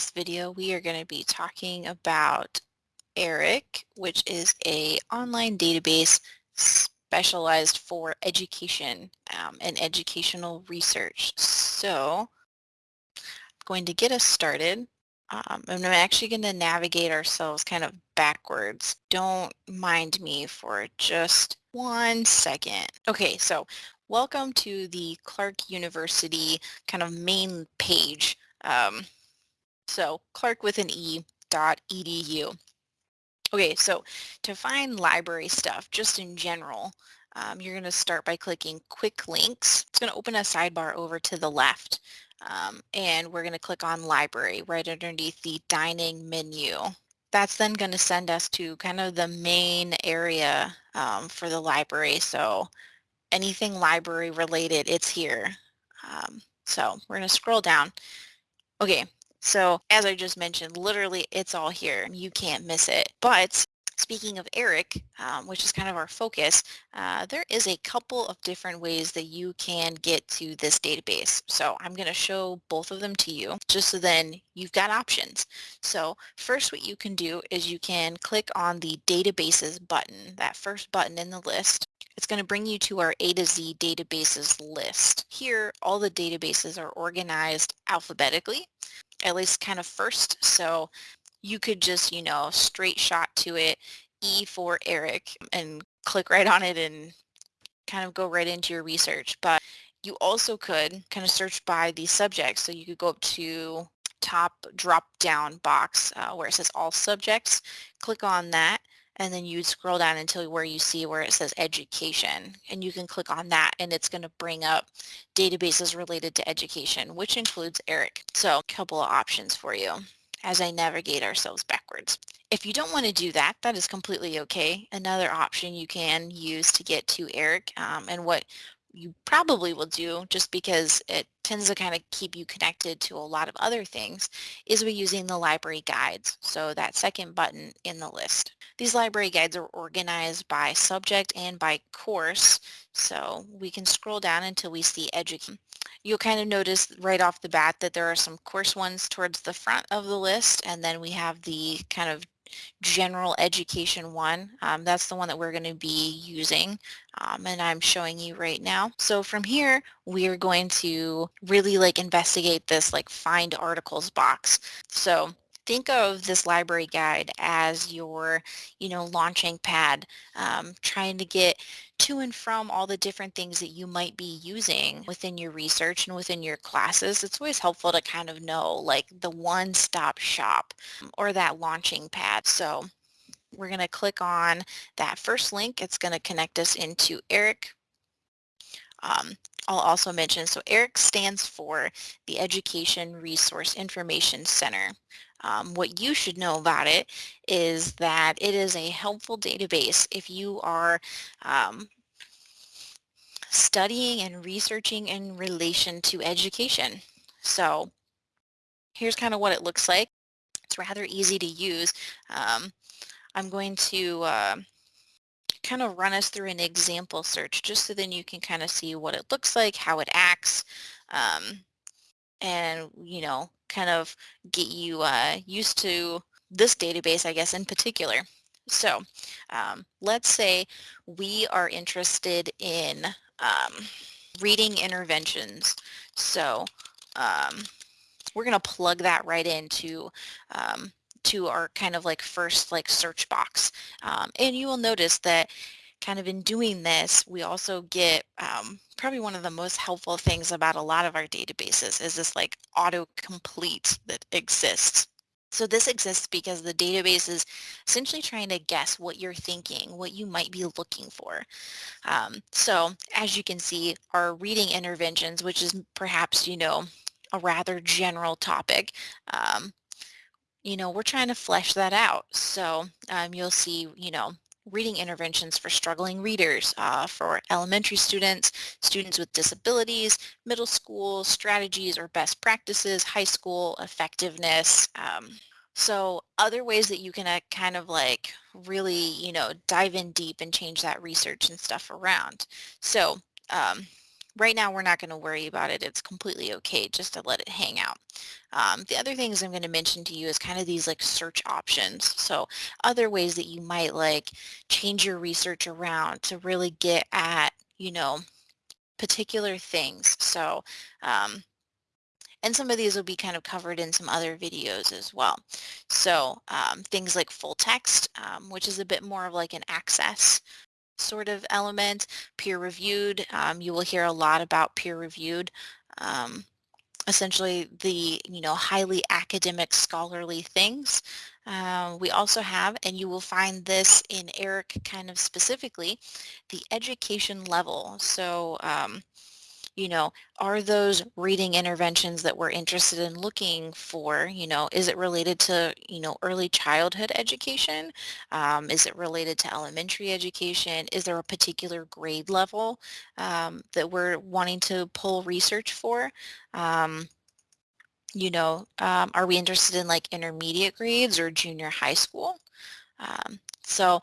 This video, we are going to be talking about ERIC, which is a online database specialized for education um, and educational research. So I'm going to get us started. Um, I'm actually going to navigate ourselves kind of backwards. Don't mind me for just one second. Okay, so welcome to the Clark University kind of main page. Um, so Clark with an E dot edu. Okay, so to find library stuff, just in general, um, you're going to start by clicking Quick Links. It's going to open a sidebar over to the left. Um, and we're going to click on Library right underneath the Dining menu. That's then going to send us to kind of the main area um, for the library. So anything library related, it's here. Um, so we're going to scroll down. Okay, so as I just mentioned, literally it's all here. You can't miss it. But speaking of ERIC, um, which is kind of our focus, uh, there is a couple of different ways that you can get to this database. So I'm going to show both of them to you just so then you've got options. So first what you can do is you can click on the databases button, that first button in the list. It's going to bring you to our A to Z databases list. Here, all the databases are organized alphabetically at least kind of first. So you could just, you know, straight shot to it, E for Eric, and click right on it and kind of go right into your research. But you also could kind of search by the subject. So you could go up to top drop down box uh, where it says all subjects, click on that, and then you'd scroll down until where you see where it says education and you can click on that and it's going to bring up databases related to education which includes ERIC. So a couple of options for you as I navigate ourselves backwards. If you don't want to do that, that is completely okay. Another option you can use to get to ERIC um, and what you probably will do just because it tends to kind of keep you connected to a lot of other things is by using the library guides. So that second button in the list. These library guides are organized by subject and by course. So we can scroll down until we see education. You'll kind of notice right off the bat that there are some course ones towards the front of the list and then we have the kind of general education one. Um, that's the one that we're going to be using um, and I'm showing you right now. So from here, we are going to really like investigate this like find articles box. So think of this library guide as your, you know, launching pad, um, trying to get to and from all the different things that you might be using within your research and within your classes. It's always helpful to kind of know like the one-stop shop or that launching pad. So we're going to click on that first link. It's going to connect us into ERIC. Um, I'll also mention, so ERIC stands for the Education Resource Information Center. Um, what you should know about it is that it is a helpful database if you are um, studying and researching in relation to education. So here's kind of what it looks like. It's rather easy to use. Um, I'm going to uh, kind of run us through an example search just so then you can kind of see what it looks like, how it acts, um, and, you know, kind of get you uh, used to this database, I guess, in particular. So um, let's say we are interested in um, reading interventions. So um, we're going to plug that right into um, to our kind of like first like search box. Um, and you will notice that kind of in doing this, we also get um, probably one of the most helpful things about a lot of our databases is this like autocomplete that exists. So this exists because the database is essentially trying to guess what you're thinking, what you might be looking for. Um, so as you can see, our reading interventions, which is perhaps, you know, a rather general topic, um, you know, we're trying to flesh that out. So um, you'll see, you know, reading interventions for struggling readers, uh, for elementary students, students with disabilities, middle school, strategies or best practices, high school, effectiveness. Um, so other ways that you can uh, kind of like really, you know, dive in deep and change that research and stuff around. So um, right now we're not going to worry about it. It's completely okay just to let it hang out. Um, the other things I'm going to mention to you is kind of these like search options. So other ways that you might like change your research around to really get at, you know, particular things. So, um, and some of these will be kind of covered in some other videos as well. So um, things like full text, um, which is a bit more of like an access sort of element, peer reviewed. Um, you will hear a lot about peer reviewed. Um, essentially the, you know, highly academic scholarly things. Uh, we also have, and you will find this in ERIC kind of specifically, the education level. So um, you know, are those reading interventions that we're interested in looking for, you know, is it related to, you know, early childhood education? Um, is it related to elementary education? Is there a particular grade level um, that we're wanting to pull research for? Um, you know, um, are we interested in like intermediate grades or junior high school? Um, so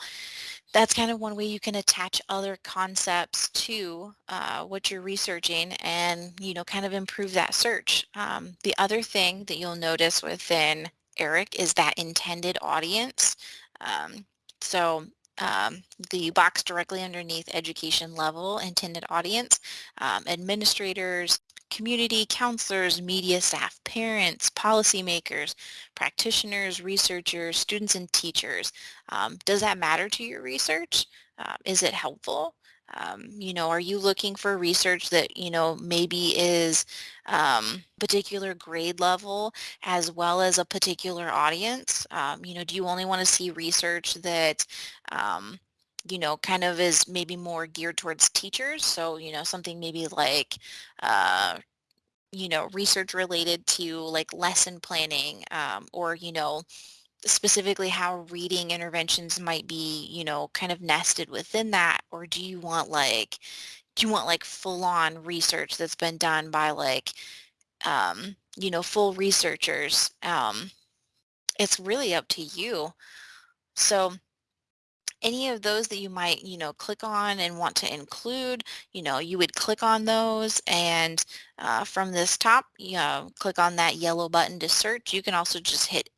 that's kind of one way you can attach other concepts to uh, what you're researching and, you know, kind of improve that search. Um, the other thing that you'll notice within ERIC is that intended audience. Um, so um, the box directly underneath education level intended audience, um, administrators, community counselors, media staff, parents, policymakers, practitioners, researchers, students, and teachers. Um, does that matter to your research? Uh, is it helpful? Um, you know, are you looking for research that, you know, maybe is um, particular grade level as well as a particular audience? Um, you know, do you only want to see research that, um, you know, kind of is maybe more geared towards teachers. So, you know, something maybe like, uh, you know, research related to like lesson planning um, or, you know, specifically how reading interventions might be, you know, kind of nested within that? Or do you want like, do you want like full on research that's been done by like, um, you know, full researchers? Um, it's really up to you. So any of those that you might, you know, click on and want to include, you know, you would click on those and uh, from this top, you know, click on that yellow button to search. You can also just hit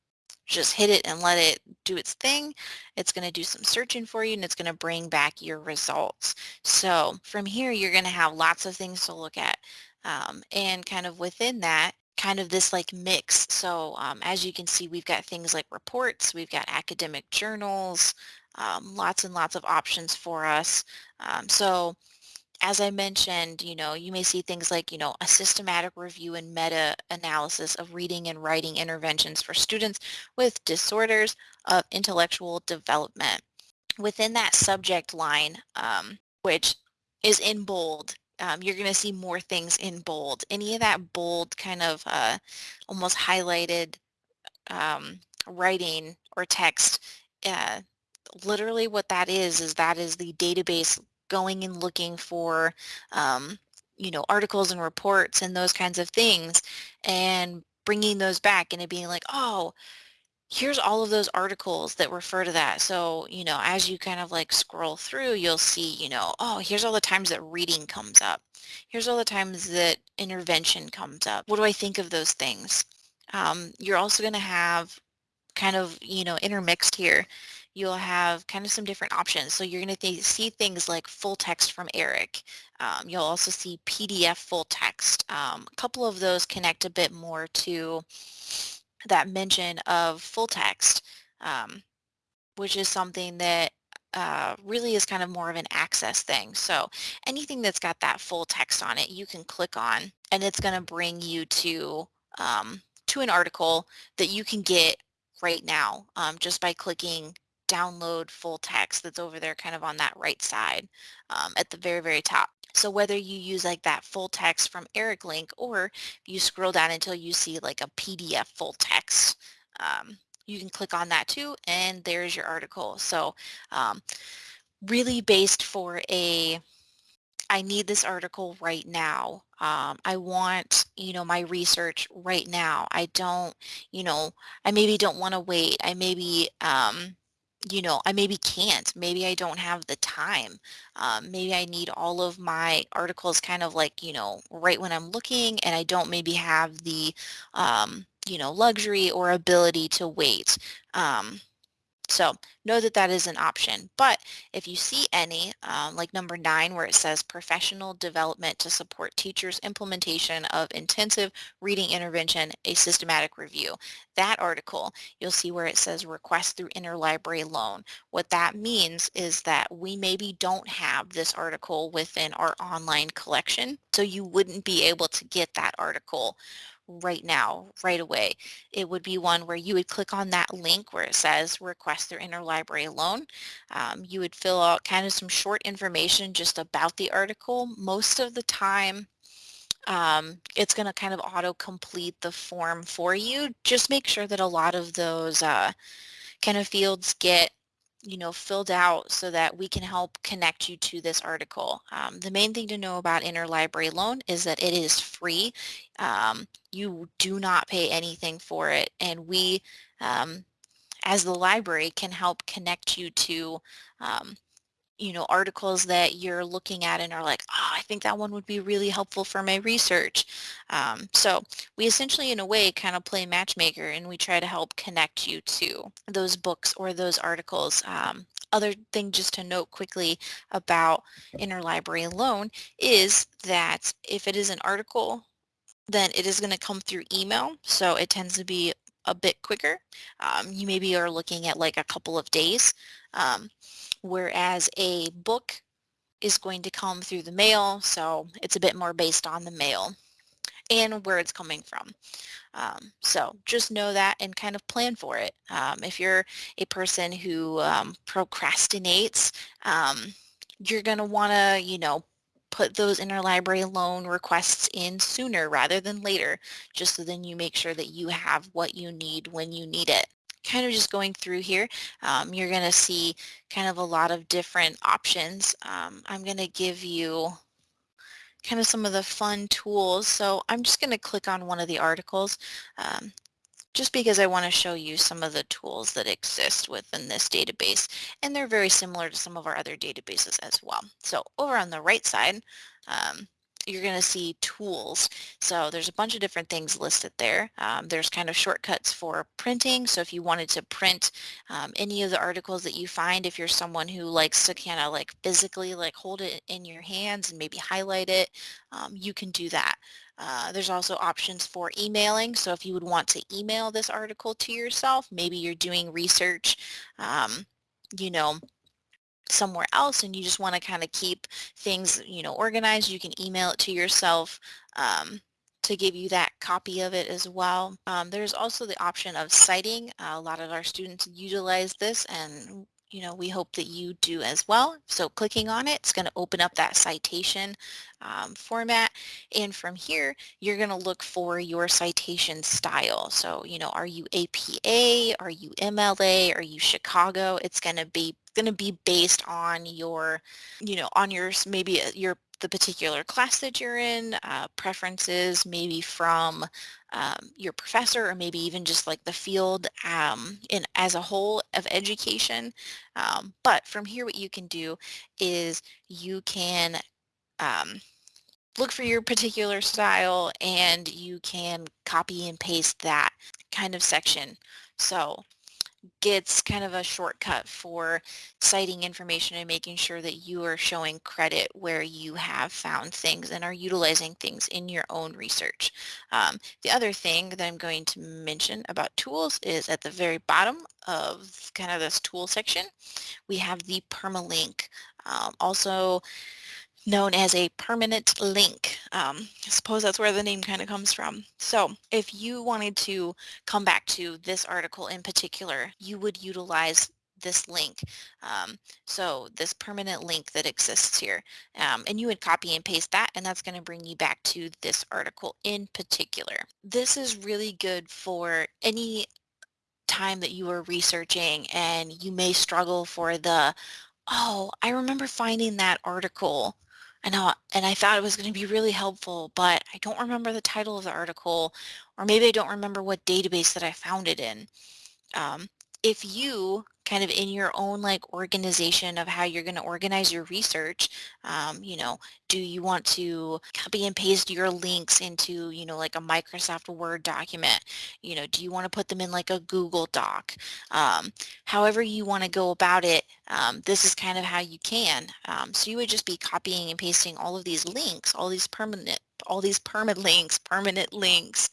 just hit it and let it do its thing. It's going to do some searching for you and it's going to bring back your results. So from here, you're going to have lots of things to look at. Um, and kind of within that, kind of this like mix. So um, as you can see, we've got things like reports, we've got academic journals, um, lots and lots of options for us. Um, so as I mentioned, you know, you may see things like, you know, a systematic review and meta-analysis of reading and writing interventions for students with disorders of intellectual development. Within that subject line, um, which is in bold, um, you're going to see more things in bold. Any of that bold kind of uh, almost highlighted um, writing or text uh, literally what that is, is that is the database going and looking for, um, you know, articles and reports and those kinds of things and bringing those back and it being like, oh, here's all of those articles that refer to that. So, you know, as you kind of like scroll through, you'll see, you know, oh, here's all the times that reading comes up. Here's all the times that intervention comes up. What do I think of those things? Um, you're also going to have kind of, you know, intermixed here you'll have kind of some different options. So you're going to th see things like full text from ERIC. Um, you'll also see PDF full text. Um, a couple of those connect a bit more to that mention of full text, um, which is something that uh, really is kind of more of an access thing. So anything that's got that full text on it, you can click on and it's going to bring you to um, to an article that you can get right now um, just by clicking download full text that's over there kind of on that right side um, at the very, very top. So whether you use like that full text from Eric link or you scroll down until you see like a PDF full text, um, you can click on that too and there's your article. So um, really based for a I need this article right now. Um, I want, you know, my research right now. I don't, you know, I maybe don't want to wait. I maybe, um, you know, I maybe can't. Maybe I don't have the time. Um, maybe I need all of my articles kind of like, you know, right when I'm looking and I don't maybe have the, um, you know, luxury or ability to wait. Um, so know that that is an option. But if you see any, um, like number nine, where it says professional development to support teachers' implementation of intensive reading intervention, a systematic review, that article, you'll see where it says request through interlibrary loan. What that means is that we maybe don't have this article within our online collection, so you wouldn't be able to get that article right now, right away. It would be one where you would click on that link where it says request their interlibrary loan. Um, you would fill out kind of some short information just about the article. Most of the time, um, it's going to kind of auto-complete the form for you. Just make sure that a lot of those uh, kind of fields get you know, filled out so that we can help connect you to this article. Um, the main thing to know about interlibrary loan is that it is free. Um, you do not pay anything for it and we um, as the library can help connect you to um, you know, articles that you're looking at and are like, oh, I think that one would be really helpful for my research. Um, so we essentially, in a way, kind of play matchmaker and we try to help connect you to those books or those articles. Um, other thing just to note quickly about interlibrary loan is that if it is an article, then it is going to come through email. So it tends to be a bit quicker. Um, you maybe are looking at like a couple of days. Um, whereas a book is going to come through the mail, so it's a bit more based on the mail and where it's coming from. Um, so just know that and kind of plan for it. Um, if you're a person who um, procrastinates, um, you're going to want to, you know, put those interlibrary loan requests in sooner rather than later, just so then you make sure that you have what you need when you need it kind of just going through here, um, you're going to see kind of a lot of different options. Um, I'm going to give you kind of some of the fun tools. So I'm just going to click on one of the articles um, just because I want to show you some of the tools that exist within this database. And they're very similar to some of our other databases as well. So over on the right side, um, you're going to see tools. So there's a bunch of different things listed there. Um, there's kind of shortcuts for printing. So if you wanted to print um, any of the articles that you find, if you're someone who likes to kind of like physically like hold it in your hands and maybe highlight it, um, you can do that. Uh, there's also options for emailing. So if you would want to email this article to yourself, maybe you're doing research, um, you know, somewhere else and you just want to kind of keep things, you know, organized, you can email it to yourself um, to give you that copy of it as well. Um, there's also the option of citing. Uh, a lot of our students utilize this and you know, we hope that you do as well. So clicking on it, it's going to open up that citation um, format. And from here, you're going to look for your citation style. So, you know, are you APA? Are you MLA? Are you Chicago? It's going to be going to be based on your, you know, on your maybe uh, your the particular class that you're in, uh, preferences maybe from um, your professor or maybe even just like the field um, in as a whole of education. Um, but from here what you can do is you can um, look for your particular style and you can copy and paste that kind of section. So gets kind of a shortcut for citing information and making sure that you are showing credit where you have found things and are utilizing things in your own research. Um, the other thing that I'm going to mention about tools is at the very bottom of kind of this tool section, we have the permalink. Um, also known as a permanent link. Um, I suppose that's where the name kind of comes from. So if you wanted to come back to this article in particular, you would utilize this link. Um, so this permanent link that exists here. Um, and you would copy and paste that and that's going to bring you back to this article in particular. This is really good for any time that you are researching and you may struggle for the, oh, I remember finding that article I know, and I thought it was going to be really helpful, but I don't remember the title of the article, or maybe I don't remember what database that I found it in. Um, if you kind of in your own like organization of how you're going to organize your research. Um, you know, do you want to copy and paste your links into, you know, like a Microsoft Word document? You know, do you want to put them in like a Google Doc? Um, however you want to go about it, um, this is kind of how you can. Um, so you would just be copying and pasting all of these links, all these permanent all these permanent links, permanent links.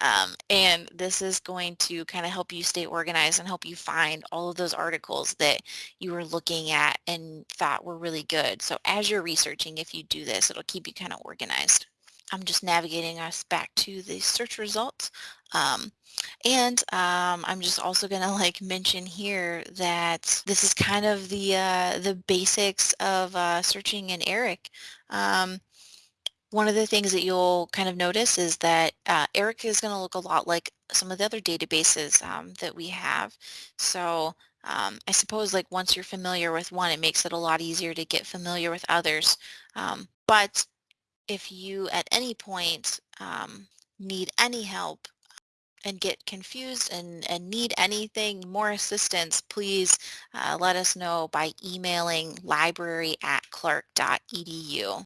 Um, and this is going to kind of help you stay organized and help you find all of those articles that you were looking at and thought were really good. So as you're researching, if you do this, it'll keep you kind of organized. I'm just navigating us back to the search results. Um, and um, I'm just also going to like mention here that this is kind of the uh, the basics of uh, searching in ERIC. Um, one of the things that you'll kind of notice is that uh, ERIC is going to look a lot like some of the other databases um, that we have. So um, I suppose like once you're familiar with one, it makes it a lot easier to get familiar with others. Um, but if you at any point um, need any help and get confused and, and need anything, more assistance, please uh, let us know by emailing library at clark.edu.